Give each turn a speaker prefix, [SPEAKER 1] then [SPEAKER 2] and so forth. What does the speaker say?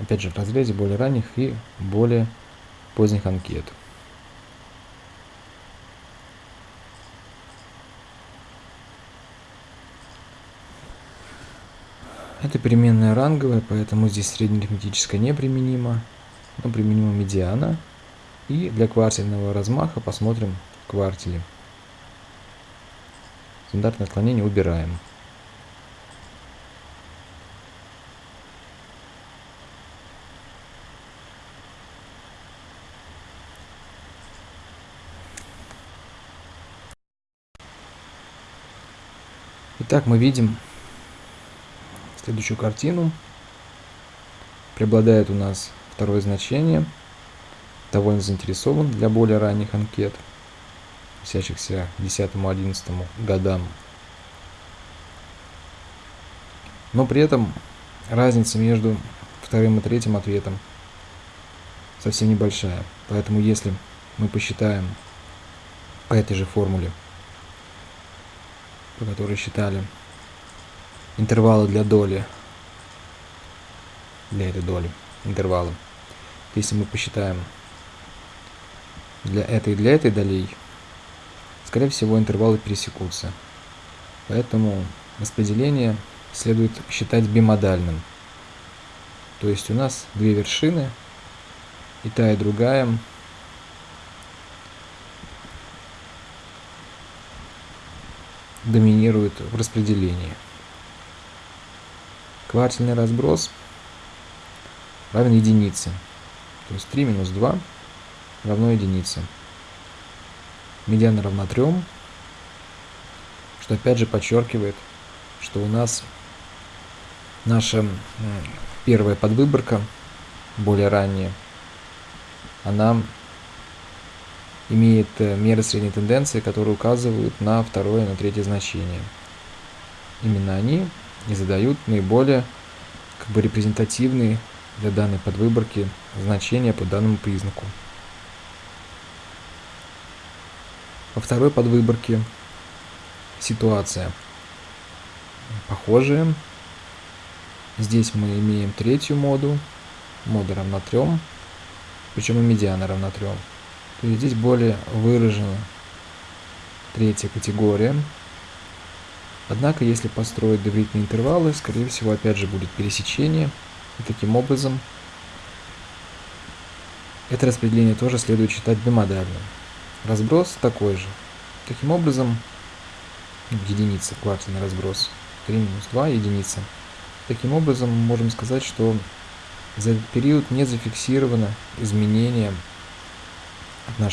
[SPEAKER 1] опять же, в разрезе более ранних и более поздних анкет. Это переменная ранговая, поэтому здесь среднеарифметическая неприменима, но применима медиана. И для квартильного размаха посмотрим квартили. Стандартное отклонение убираем. Итак, мы видим следующую картину. Преобладает у нас второе значение. Довольно заинтересован для более ранних анкет, относящихся к 10-11 годам. Но при этом разница между вторым и третьим ответом совсем небольшая. Поэтому если мы посчитаем по этой же формуле, по которой считали интервалы для доли, для этой доли интервала. Если мы посчитаем для этой и для этой долей, скорее всего интервалы пересекутся. Поэтому распределение следует считать бимодальным. То есть у нас две вершины, и та и другая доминируют в распределении. Квартильный разброс равен единице. То есть 3 минус 2 равно единице. Медиана равна 3, что опять же подчеркивает, что у нас наша первая подвыборка, более ранняя, она имеет э, меры средней тенденции, которые указывают на второе и на третье значение. Именно они и задают наиболее как бы репрезентативные для данной подвыборки значения по данному признаку. Во второй подвыборке ситуация похожая. Здесь мы имеем третью моду, мода равна 3, причем и медиана равна 3. То здесь более выражена третья категория, Однако, если построить доверительные интервалы, скорее всего, опять же будет пересечение. И таким образом, это распределение тоже следует считать бимодальным. Разброс такой же. Таким образом, единица, квартальный разброс, 3 минус 2, единица. Таким образом, мы можем сказать, что за этот период не зафиксировано изменение отношения